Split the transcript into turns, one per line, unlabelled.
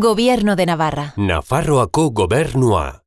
Gobierno de Navarra.
Nafarroako gobernua.